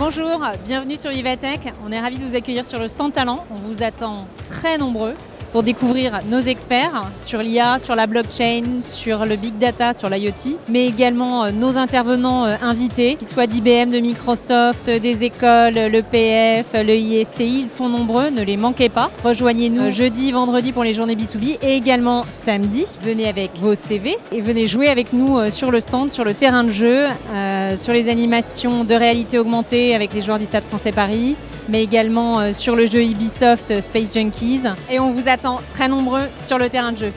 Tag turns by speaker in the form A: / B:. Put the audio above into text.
A: Bonjour, bienvenue sur Vivatech. On est ravis de vous accueillir sur le stand talent. On vous attend très nombreux pour découvrir nos experts sur l'IA, sur la blockchain, sur le big data, sur l'IoT, mais également euh, nos intervenants euh, invités, qu'ils soient d'IBM, de Microsoft, des écoles, le PF, le ISTI, ils sont nombreux, ne les manquez pas. Rejoignez-nous jeudi, vendredi pour les journées B2B et également samedi. Venez avec vos CV et venez jouer avec nous euh, sur le stand, sur le terrain de jeu, sur les animations de réalité augmentée avec les joueurs du Stade français Paris, mais également sur le jeu Ubisoft Space Junkies. Et on vous attend très nombreux sur le terrain de jeu.